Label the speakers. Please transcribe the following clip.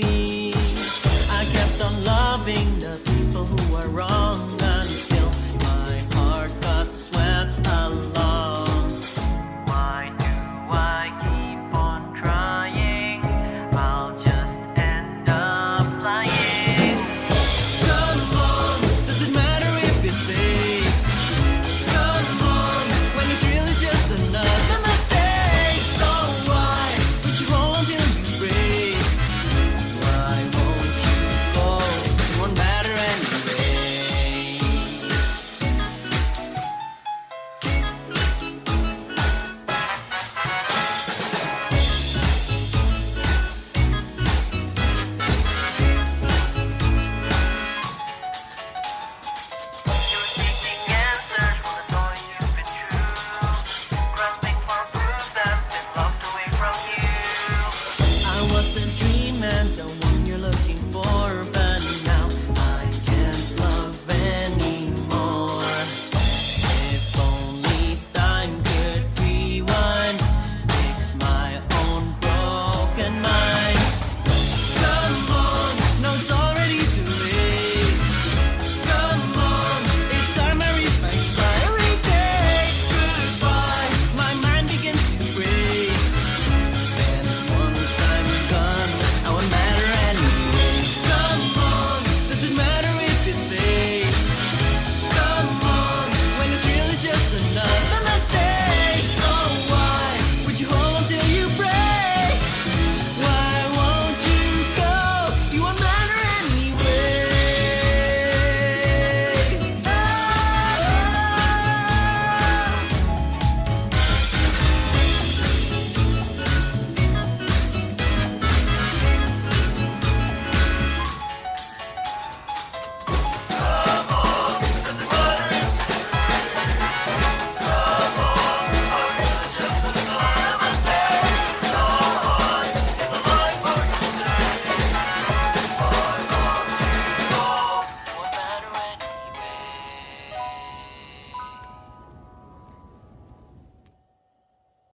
Speaker 1: see. I kept on loving the people who were wrong. in mind.